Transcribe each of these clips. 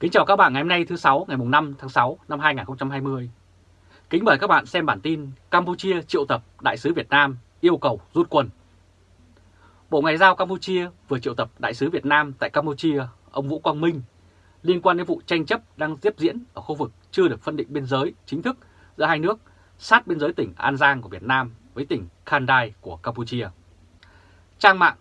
Kính chào các bạn ngày hôm nay thứ sáu ngày 5 tháng 6 năm 2020. Kính mời các bạn xem bản tin Campuchia triệu tập Đại sứ Việt Nam yêu cầu rút quân. Bộ Ngoại giao Campuchia vừa triệu tập Đại sứ Việt Nam tại Campuchia, ông Vũ Quang Minh, liên quan đến vụ tranh chấp đang tiếp diễn ở khu vực chưa được phân định biên giới chính thức giữa hai nước sát biên giới tỉnh An Giang của Việt Nam với tỉnh Khandai của Campuchia. Trang mạng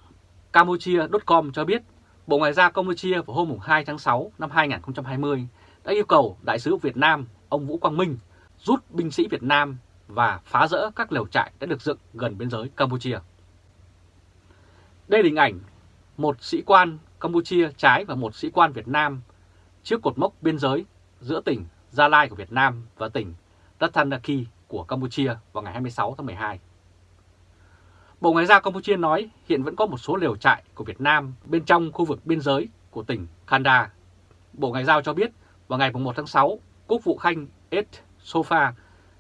Campuchia.com cho biết Bộ Ngoại giao Campuchia vào hôm 2 tháng 6 năm 2020 đã yêu cầu Đại sứ Việt Nam ông Vũ Quang Minh rút binh sĩ Việt Nam và phá rỡ các lều trại đã được dựng gần biên giới Campuchia. Đây là hình ảnh một sĩ quan Campuchia trái và một sĩ quan Việt Nam trước cột mốc biên giới giữa tỉnh Gia Lai của Việt Nam và tỉnh Ratanaki của Campuchia vào ngày 26 tháng 12. Bộ Ngoại giao Campuchia nói hiện vẫn có một số liều trại của Việt Nam bên trong khu vực biên giới của tỉnh Kanda. Bộ Ngoại giao cho biết vào ngày 1 tháng 6, Quốc vụ Khanh Ed Sofa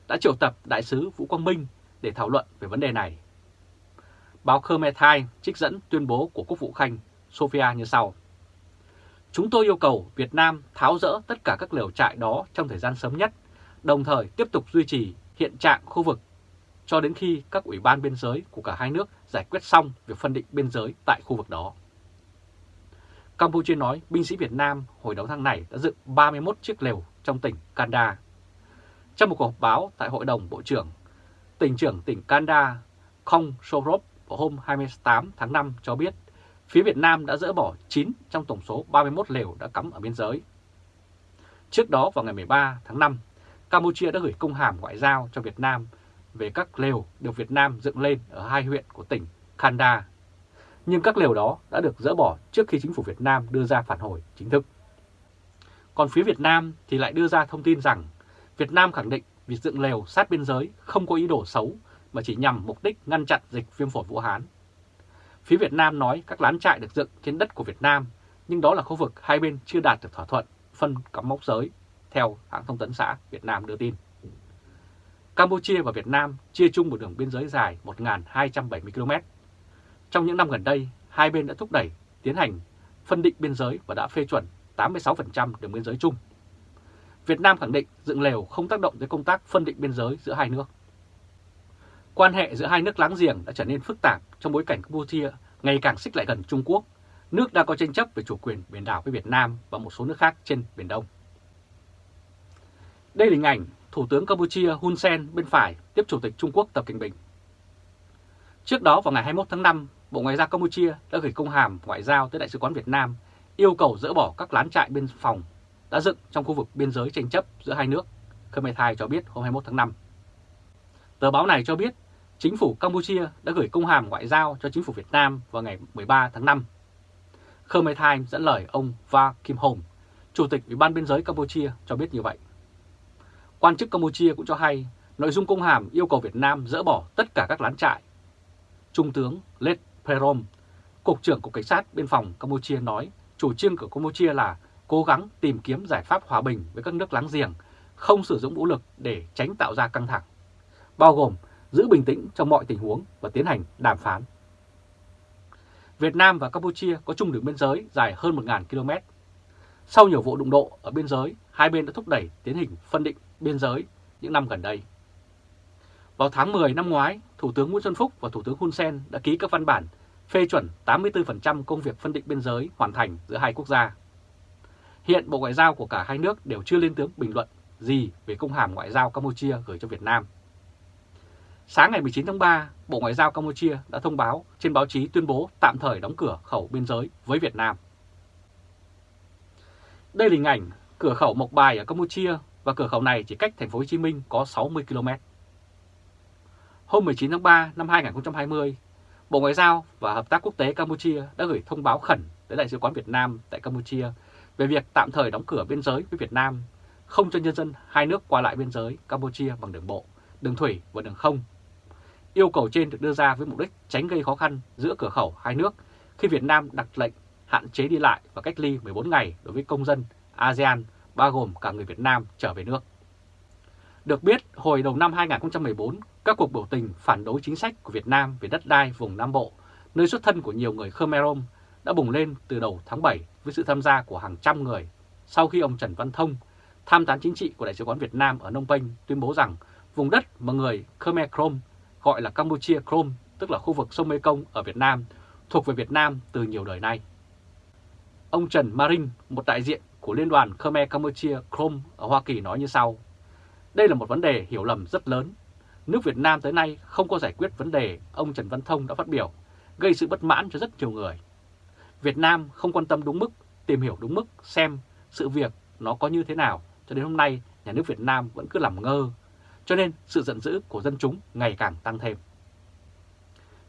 đã triệu tập Đại sứ Vũ Quang Minh để thảo luận về vấn đề này. Báo Khmer Thai trích dẫn tuyên bố của Quốc vụ Khanh Sofia như sau. Chúng tôi yêu cầu Việt Nam tháo rỡ tất cả các liều trại đó trong thời gian sớm nhất, đồng thời tiếp tục duy trì hiện trạng khu vực cho đến khi các ủy ban biên giới của cả hai nước giải quyết xong việc phân định biên giới tại khu vực đó. Campuchia nói binh sĩ Việt Nam hồi đầu tháng này đã dựng 31 chiếc lều trong tỉnh Kanda. Trong một cuộc họp báo tại Hội đồng Bộ trưởng, tỉnh trưởng tỉnh Kanda Kong Sorop vào hôm 28 tháng 5 cho biết phía Việt Nam đã dỡ bỏ 9 trong tổng số 31 lều đã cắm ở biên giới. Trước đó vào ngày 13 tháng 5, Campuchia đã gửi công hàm ngoại giao cho Việt Nam về các lều được Việt Nam dựng lên ở hai huyện của tỉnh Kanda. Nhưng các lều đó đã được dỡ bỏ trước khi chính phủ Việt Nam đưa ra phản hồi chính thức. Còn phía Việt Nam thì lại đưa ra thông tin rằng Việt Nam khẳng định việc dựng lều sát biên giới không có ý đồ xấu mà chỉ nhằm mục đích ngăn chặn dịch viêm phổi Vũ Hán. Phía Việt Nam nói các lán trại được dựng trên đất của Việt Nam, nhưng đó là khu vực hai bên chưa đạt được thỏa thuận phân cắm mốc giới, theo hãng thông tấn xã Việt Nam đưa tin. Campuchia và Việt Nam chia chung một đường biên giới dài 1.270 km. Trong những năm gần đây, hai bên đã thúc đẩy tiến hành phân định biên giới và đã phê chuẩn 86% đường biên giới chung. Việt Nam khẳng định dựng lều không tác động tới công tác phân định biên giới giữa hai nước. Quan hệ giữa hai nước láng giềng đã trở nên phức tạp trong bối cảnh Campuchia ngày càng xích lại gần Trung Quốc, nước đang có tranh chấp về chủ quyền biển đảo với Việt Nam và một số nước khác trên Biển Đông. Đây là hình ảnh Thủ tướng Campuchia Hun Sen bên phải tiếp Chủ tịch Trung Quốc Tập Cận Bình. Trước đó vào ngày 21 tháng 5, Bộ Ngoại giao Campuchia đã gửi công hàm ngoại giao tới Đại sứ quán Việt Nam yêu cầu dỡ bỏ các lán trại biên phòng đã dựng trong khu vực biên giới tranh chấp giữa hai nước, Khmer Thai cho biết hôm 21 tháng 5. Tờ báo này cho biết chính phủ Campuchia đã gửi công hàm ngoại giao cho chính phủ Việt Nam vào ngày 13 tháng 5. Khmer Thai dẫn lời ông Va Kim Hồng, Chủ tịch Ủy ban Biên giới Campuchia cho biết như vậy. Quan chức Campuchia cũng cho hay nội dung công hàm yêu cầu Việt Nam dỡ bỏ tất cả các lán trại. Trung tướng Led Perom, Cục trưởng Cục Cảnh sát Biên phòng Campuchia nói chủ trương của Campuchia là cố gắng tìm kiếm giải pháp hòa bình với các nước láng giềng, không sử dụng vũ lực để tránh tạo ra căng thẳng, bao gồm giữ bình tĩnh trong mọi tình huống và tiến hành đàm phán. Việt Nam và Campuchia có chung đường biên giới dài hơn 1.000 km. Sau nhiều vụ đụng độ ở biên giới, hai bên đã thúc đẩy tiến hình phân định biên giới những năm gần đây. Vào tháng 10 năm ngoái, Thủ tướng Nguyễn Xuân Phúc và Thủ tướng Hun Sen đã ký các văn bản phê chuẩn 84% công việc phân định biên giới hoàn thành giữa hai quốc gia. Hiện Bộ Ngoại giao của cả hai nước đều chưa lên tiếng bình luận gì về công hàm ngoại giao Campuchia gửi cho Việt Nam. Sáng ngày 19 tháng 3, Bộ Ngoại giao Campuchia đã thông báo trên báo chí tuyên bố tạm thời đóng cửa khẩu biên giới với Việt Nam. Đây là hình ảnh cửa khẩu Mộc Bài ở Campuchia và cửa khẩu này chỉ cách thành phố Hồ Chí Minh có 60 km. Hôm 19 tháng 3 năm 2020, Bộ Ngoại giao và Hợp tác Quốc tế Campuchia đã gửi thông báo khẩn tới Đại sứ quán Việt Nam tại Campuchia về việc tạm thời đóng cửa biên giới với Việt Nam, không cho nhân dân hai nước qua lại biên giới Campuchia bằng đường bộ, đường thủy và đường không. Yêu cầu trên được đưa ra với mục đích tránh gây khó khăn giữa cửa khẩu hai nước khi Việt Nam đặt lệnh hạn chế đi lại và cách ly 14 ngày đối với công dân ASEAN bao gồm cả người Việt Nam trở về nước. Được biết, hồi đầu năm 2014, các cuộc biểu tình phản đối chính sách của Việt Nam về đất đai vùng Nam Bộ, nơi xuất thân của nhiều người Khmer Rom, đã bùng lên từ đầu tháng 7 với sự tham gia của hàng trăm người sau khi ông Trần Văn Thông, tham tán chính trị của Đại sứ quán Việt Nam ở Nông Penh tuyên bố rằng vùng đất mà người Khmer Krom gọi là Campuchia Krom, tức là khu vực sông Mekong ở Việt Nam, thuộc về Việt Nam từ nhiều đời nay. Ông Trần Marin, một đại diện của Liên đoàn Khmer Campuchia Krom ở Hoa Kỳ nói như sau. Đây là một vấn đề hiểu lầm rất lớn. Nước Việt Nam tới nay không có giải quyết vấn đề ông Trần Văn Thông đã phát biểu, gây sự bất mãn cho rất nhiều người. Việt Nam không quan tâm đúng mức, tìm hiểu đúng mức xem sự việc nó có như thế nào, cho đến hôm nay nhà nước Việt Nam vẫn cứ làm ngơ, cho nên sự giận dữ của dân chúng ngày càng tăng thêm.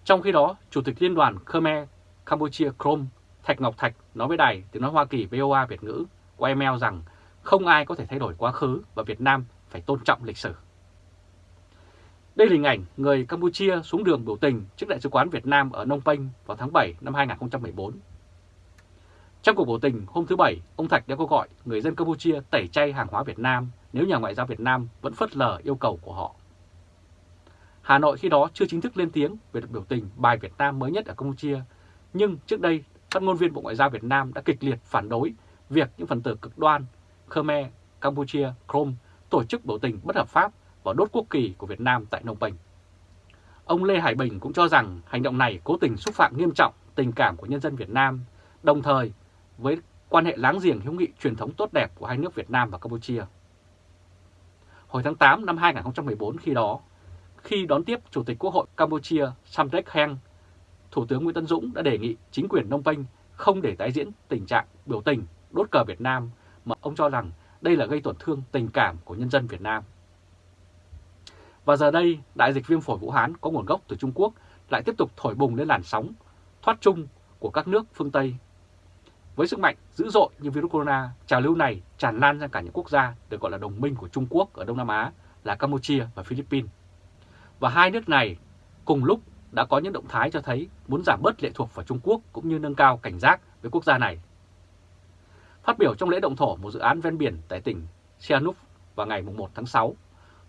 Trong khi đó, Chủ tịch Liên đoàn Khmer Campuchia Krom Thạch Ngọc Thạch nói với đài tiếng nói Hoa Kỳ VOA Việt ngữ của email rằng không ai có thể thay đổi quá khứ và Việt Nam phải tôn trọng lịch sử. Đây là hình ảnh người Campuchia xuống đường biểu tình trước Đại sứ quán Việt Nam ở Nông Penh vào tháng 7 năm 2014. Trong cuộc biểu tình hôm thứ Bảy, ông Thạch đã kêu gọi người dân Campuchia tẩy chay hàng hóa Việt Nam nếu nhà ngoại giao Việt Nam vẫn phớt lờ yêu cầu của họ. Hà Nội khi đó chưa chính thức lên tiếng về cuộc biểu tình bài Việt Nam mới nhất ở Campuchia, nhưng trước đây phát ngôn viên Bộ Ngoại giao Việt Nam đã kịch liệt phản đối việc những phần tử cực đoan Khmer, Campuchia, chrome tổ chức biểu tình bất hợp pháp và đốt quốc kỳ của Việt Nam tại Nông bình Ông Lê Hải Bình cũng cho rằng hành động này cố tình xúc phạm nghiêm trọng tình cảm của nhân dân Việt Nam, đồng thời với quan hệ láng giềng hữu nghị truyền thống tốt đẹp của hai nước Việt Nam và Campuchia. Hồi tháng 8 năm 2014 khi đó, khi đón tiếp Chủ tịch Quốc hội Campuchia Samdech Heng, Thủ tướng Nguyễn Tân Dũng đã đề nghị chính quyền Nông Penh không để tái diễn tình trạng biểu tình đốt cờ Việt Nam mà ông cho rằng đây là gây tổn thương tình cảm của nhân dân Việt Nam. Và giờ đây, đại dịch viêm phổi Vũ Hán có nguồn gốc từ Trung Quốc lại tiếp tục thổi bùng lên làn sóng thoát chung của các nước phương Tây. Với sức mạnh dữ dội như virus corona, trào lưu này tràn lan ra cả những quốc gia được gọi là đồng minh của Trung Quốc ở Đông Nam Á là Campuchia và Philippines. Và hai nước này cùng lúc đã có những động thái cho thấy muốn giảm bớt lệ thuộc vào Trung Quốc cũng như nâng cao cảnh giác với quốc gia này. Phát biểu trong lễ động thổ một dự án ven biển tại tỉnh Sihanouk vào ngày 1 tháng 6,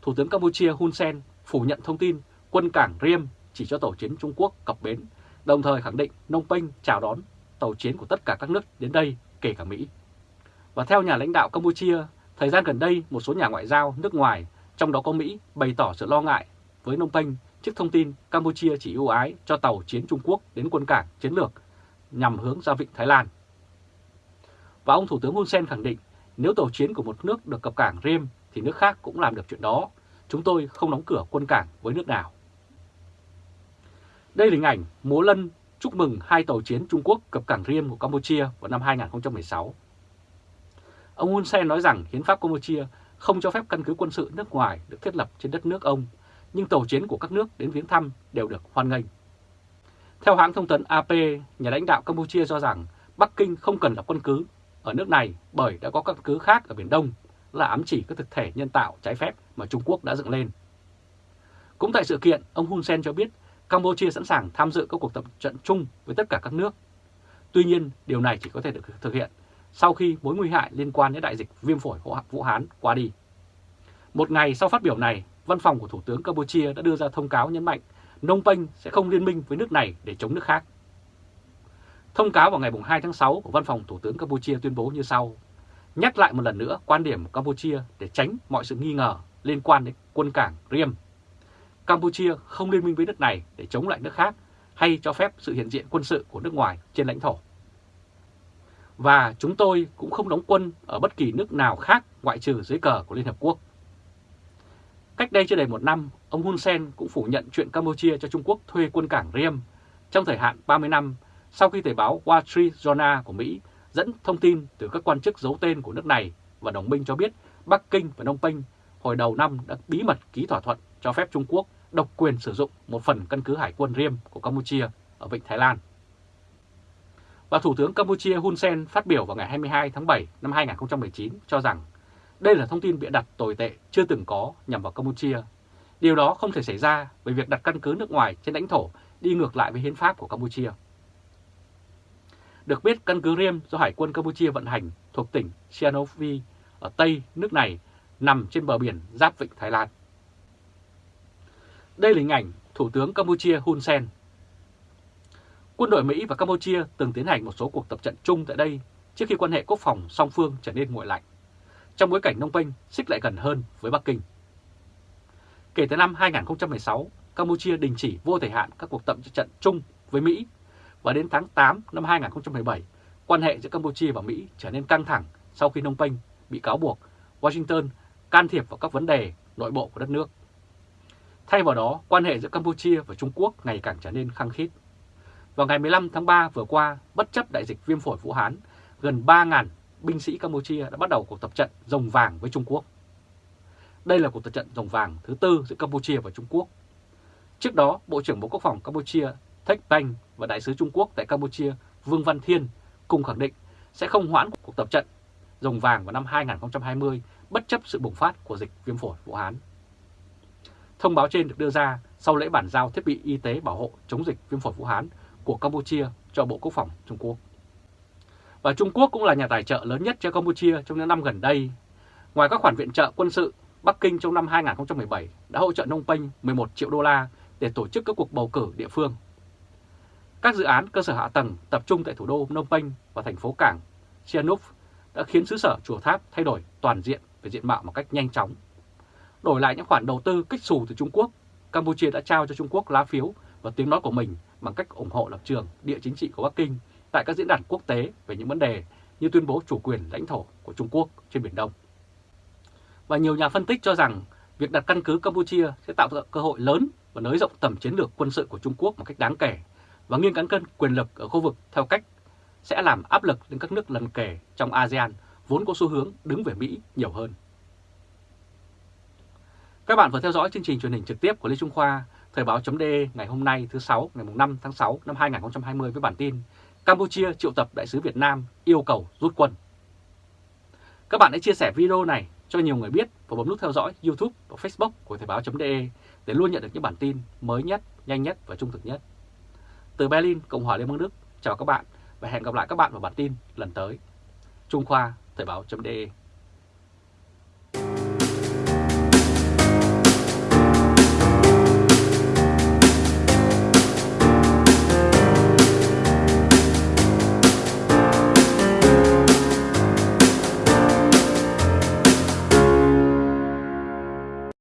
Thủ tướng Campuchia Hun Sen phủ nhận thông tin quân cảng Riem chỉ cho tàu chiến Trung Quốc cập bến, đồng thời khẳng định Nông Penh chào đón tàu chiến của tất cả các nước đến đây, kể cả Mỹ. Và theo nhà lãnh đạo Campuchia, thời gian gần đây một số nhà ngoại giao nước ngoài, trong đó có Mỹ, bày tỏ sự lo ngại với Nông Penh trước thông tin Campuchia chỉ ưu ái cho tàu chiến Trung Quốc đến quân cảng chiến lược nhằm hướng ra vịnh Thái Lan. Và ông Thủ tướng Hun Sen khẳng định nếu tàu chiến của một nước được cập cảng Riem thì nước khác cũng làm được chuyện đó. Chúng tôi không đóng cửa quân cảng với nước nào. Đây là hình ảnh múa lân chúc mừng hai tàu chiến Trung Quốc cập cảng Riem của Campuchia vào năm 2016. Ông Hun Sen nói rằng hiến pháp Campuchia không cho phép căn cứ quân sự nước ngoài được thiết lập trên đất nước ông, nhưng tàu chiến của các nước đến viếng thăm đều được hoan nghênh. Theo hãng thông tấn AP, nhà lãnh đạo Campuchia cho rằng Bắc Kinh không cần lập quân cứ ở nước này bởi đã có căn cứ khác ở Biển Đông là ám chỉ các thực thể nhân tạo trái phép mà Trung Quốc đã dựng lên. Cũng tại sự kiện, ông Hun Sen cho biết Campuchia sẵn sàng tham dự các cuộc tập trận chung với tất cả các nước. Tuy nhiên, điều này chỉ có thể được thực hiện sau khi mối nguy hại liên quan đến đại dịch viêm phổi Vũ Hán qua đi. Một ngày sau phát biểu này, văn phòng của Thủ tướng Campuchia đã đưa ra thông cáo nhấn mạnh Nông Penh sẽ không liên minh với nước này để chống nước khác. Thông cáo vào ngày 2 tháng 6 của Văn phòng Thủ tướng Campuchia tuyên bố như sau. Nhắc lại một lần nữa quan điểm của Campuchia để tránh mọi sự nghi ngờ liên quan đến quân cảng Riem. Campuchia không liên minh với nước này để chống lại nước khác hay cho phép sự hiện diện quân sự của nước ngoài trên lãnh thổ. Và chúng tôi cũng không đóng quân ở bất kỳ nước nào khác ngoại trừ dưới cờ của Liên Hợp Quốc. Cách đây chưa đầy một năm, ông Hun Sen cũng phủ nhận chuyện Campuchia cho Trung Quốc thuê quân cảng Riem trong thời hạn 30 năm sau khi tờ báo Wall Street Journal của Mỹ dẫn thông tin từ các quan chức giấu tên của nước này và đồng minh cho biết Bắc Kinh và Đông Penh hồi đầu năm đã bí mật ký thỏa thuận cho phép Trung Quốc độc quyền sử dụng một phần căn cứ hải quân riêng của Campuchia ở Vịnh Thái Lan. Và Thủ tướng Campuchia Hun Sen phát biểu vào ngày 22 tháng 7 năm 2019 cho rằng đây là thông tin bịa đặt tồi tệ chưa từng có nhằm vào Campuchia. Điều đó không thể xảy ra bởi việc đặt căn cứ nước ngoài trên lãnh thổ đi ngược lại với hiến pháp của Campuchia. Được biết căn cứ Riem do Hải quân Campuchia vận hành thuộc tỉnh Sihanoukville ở Tây nước này nằm trên bờ biển giáp vịnh Thái Lan. Đây là hình ảnh Thủ tướng Campuchia Hun Sen. Quân đội Mỹ và Campuchia từng tiến hành một số cuộc tập trận chung tại đây trước khi quan hệ quốc phòng song phương trở nên nguội lạnh, trong bối cảnh Nông Penh xích lại gần hơn với Bắc Kinh. Kể từ năm 2016, Campuchia đình chỉ vô thời hạn các cuộc tập trận chung với Mỹ và đến tháng 8 năm 2017, quan hệ giữa Campuchia và Mỹ trở nên căng thẳng sau khi Nông Penh bị cáo buộc Washington can thiệp vào các vấn đề nội bộ của đất nước. Thay vào đó, quan hệ giữa Campuchia và Trung Quốc ngày càng trở nên khăng khít. Vào ngày 15 tháng 3 vừa qua, bất chấp đại dịch viêm phổi Vũ Hán, gần 3.000 binh sĩ Campuchia đã bắt đầu cuộc tập trận rồng vàng với Trung Quốc. Đây là cuộc tập trận rồng vàng thứ tư giữa Campuchia và Trung Quốc. Trước đó, Bộ trưởng Bộ Quốc phòng Campuchia Thech Banh và Đại sứ Trung Quốc tại Campuchia Vương Văn Thiên cùng khẳng định sẽ không hoãn cuộc tập trận rồng vàng vào năm 2020 bất chấp sự bùng phát của dịch viêm phổi Vũ Hán. Thông báo trên được đưa ra sau lễ bản giao thiết bị y tế bảo hộ chống dịch viêm phổi Vũ Hán của Campuchia cho Bộ Quốc phòng Trung Quốc. Và Trung Quốc cũng là nhà tài trợ lớn nhất cho Campuchia trong những năm gần đây. Ngoài các khoản viện trợ quân sự, Bắc Kinh trong năm 2017 đã hỗ trợ Nông Penh 11 triệu đô la để tổ chức các cuộc bầu cử địa phương. Các dự án cơ sở hạ tầng tập trung tại thủ đô Phnom Penh và thành phố cảng Sihanouk đã khiến xứ sở Chùa Tháp thay đổi toàn diện về diện mạo một cách nhanh chóng. Đổi lại những khoản đầu tư kích xù từ Trung Quốc, Campuchia đã trao cho Trung Quốc lá phiếu và tiếng nói của mình bằng cách ủng hộ lập trường địa chính trị của Bắc Kinh tại các diễn đàn quốc tế về những vấn đề như tuyên bố chủ quyền lãnh thổ của Trung Quốc trên Biển Đông. Và nhiều nhà phân tích cho rằng việc đặt căn cứ Campuchia sẽ tạo ra cơ hội lớn và nới rộng tầm chiến lược quân sự của Trung Quốc một cách đáng kể và nghiêng cán cân quyền lực ở khu vực theo cách sẽ làm áp lực lên các nước lần kề trong ASEAN vốn có xu hướng đứng về Mỹ nhiều hơn. Các bạn vừa theo dõi chương trình truyền hình trực tiếp của Lê Trung Khoa, Thời báo.de ngày hôm nay thứ sáu ngày 5 tháng 6 năm 2020 với bản tin Campuchia triệu tập đại sứ Việt Nam yêu cầu rút quân. Các bạn hãy chia sẻ video này cho nhiều người biết và bấm nút theo dõi YouTube và Facebook của Thời báo.de để luôn nhận được những bản tin mới nhất, nhanh nhất và trung thực nhất. Từ Berlin, Cộng hòa Liên bang Đức, chào các bạn và hẹn gặp lại các bạn vào bản tin lần tới. Trung Khoa, Thời báo.de